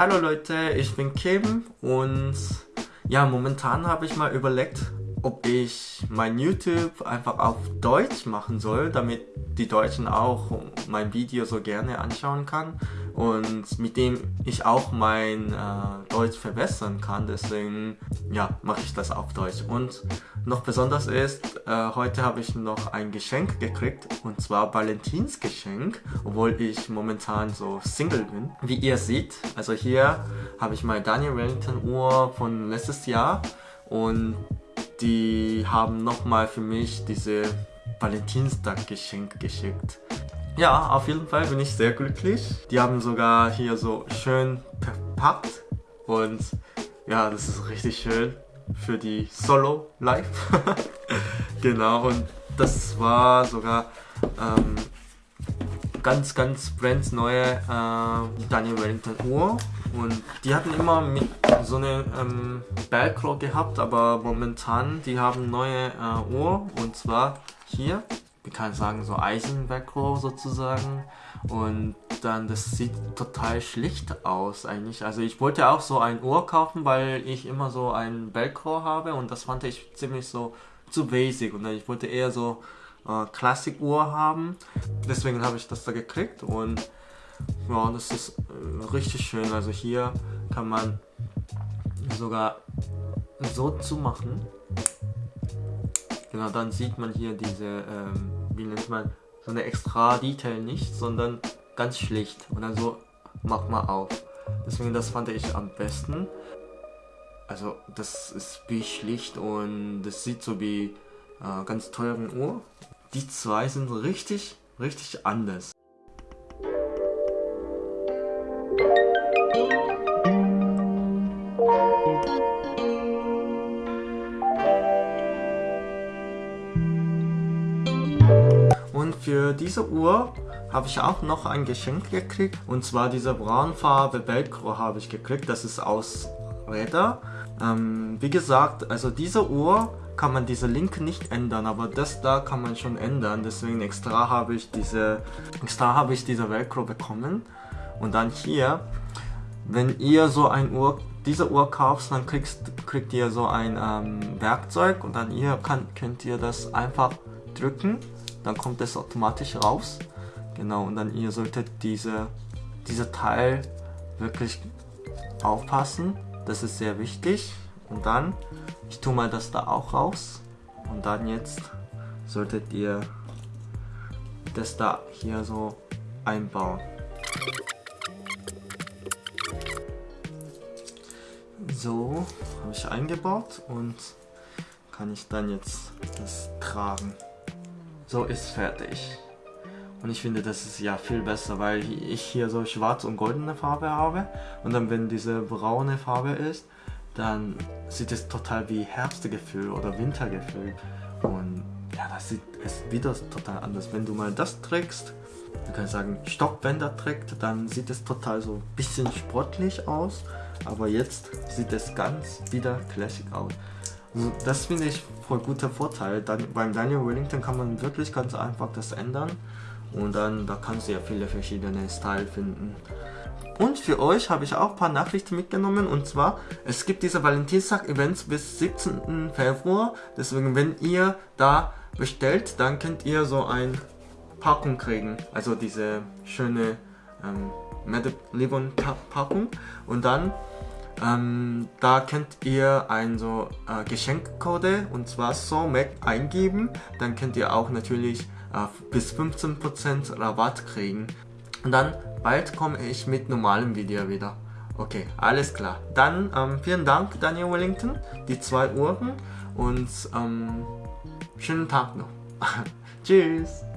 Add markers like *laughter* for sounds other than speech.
Hallo Leute, ich bin Kim und ja, momentan habe ich mal überlegt, ob ich mein YouTube einfach auf Deutsch machen soll, damit die Deutschen auch mein Video so gerne anschauen kann und mit dem ich auch mein äh, Deutsch verbessern kann. Deswegen ja, mache ich das auf Deutsch. Und noch besonders ist, äh, heute habe ich noch ein Geschenk gekriegt und zwar Valentinsgeschenk, obwohl ich momentan so Single bin. Wie ihr seht, also hier habe ich meine Daniel Wellington Uhr von letztes Jahr und die haben nochmal für mich diese Valentinstag-Geschenk geschickt. Ja, auf jeden Fall bin ich sehr glücklich. Die haben sogar hier so schön verpackt und ja, das ist richtig schön für die Solo Live. *laughs* genau, und das war sogar ähm, ganz, ganz brandneue äh, Daniel Wellington Uhr und die hatten immer mit so eine ähm, Velcro gehabt, aber momentan die haben neue äh, Uhr und zwar hier, ich kann sagen so Eisen-Velcro sozusagen und dann das sieht total schlicht aus eigentlich. Also ich wollte auch so ein Uhr kaufen, weil ich immer so ein Velcro habe und das fand ich ziemlich so zu basic und ich wollte eher so äh, Classic-Uhr haben. Deswegen habe ich das da gekriegt und ja, das ist äh, richtig schön. Also hier kann man sogar so zumachen. Genau, dann sieht man hier diese, ähm, wie nennt man, so eine extra Detail nicht, sondern ganz schlicht. Und dann so macht man auf. Deswegen, das fand ich am besten. Also, das ist wie schlicht und das sieht so wie äh, ganz teuren Uhr. Die zwei sind richtig, richtig anders. Und für diese Uhr habe ich auch noch ein Geschenk gekriegt. Und zwar diese Braunfarbe Velcro habe ich gekriegt. Das ist aus Räder. Ähm, wie gesagt, also diese Uhr kann man diese Link nicht ändern, aber das da kann man schon ändern. Deswegen extra habe ich diese, extra habe ich diese Velcro bekommen. Und dann hier, wenn ihr so ein Uhr, diese Uhr kauft, dann kriegst, kriegt ihr so ein ähm, Werkzeug und dann ihr kann, könnt ihr das einfach drücken, dann kommt es automatisch raus. Genau, und dann ihr solltet diese, diese Teil wirklich aufpassen. Das ist sehr wichtig. Und dann, ich tue mal das da auch raus. Und dann jetzt solltet ihr das da hier so einbauen. So, habe ich eingebaut und kann ich dann jetzt das tragen. So ist fertig. Und ich finde, das ist ja viel besser, weil ich hier so schwarz und goldene Farbe habe. Und dann, wenn diese braune Farbe ist, dann sieht es total wie Herbstgefühl oder Wintergefühl. Und ja, das sieht es wieder total anders. Wenn du mal das trägst, du kannst sagen, Stockbänder trägt, dann sieht es total so ein bisschen sportlich aus. Aber jetzt sieht es ganz wieder classic aus. Also das finde ich voll guter Vorteil. Dann, beim Daniel Wellington kann man wirklich ganz einfach das ändern. Und dann, da kannst du ja viele verschiedene Style finden. Und für euch habe ich auch ein paar Nachrichten mitgenommen und zwar, es gibt diese Valentinstag-Events bis 17. Februar. Deswegen, wenn ihr da bestellt, dann könnt ihr so ein Packung kriegen. Also diese schöne ähm, Medlibon Packung. Und dann, ähm, da könnt ihr ein so äh, Geschenkcode und zwar SOMAC eingeben. Dann könnt ihr auch natürlich äh, bis 15% Rabatt kriegen. Und dann bald komme ich mit normalem Video wieder. Okay, alles klar. Dann ähm, vielen Dank Daniel Wellington, die zwei Uhren und ähm, schönen Tag noch. *laughs* Tschüss.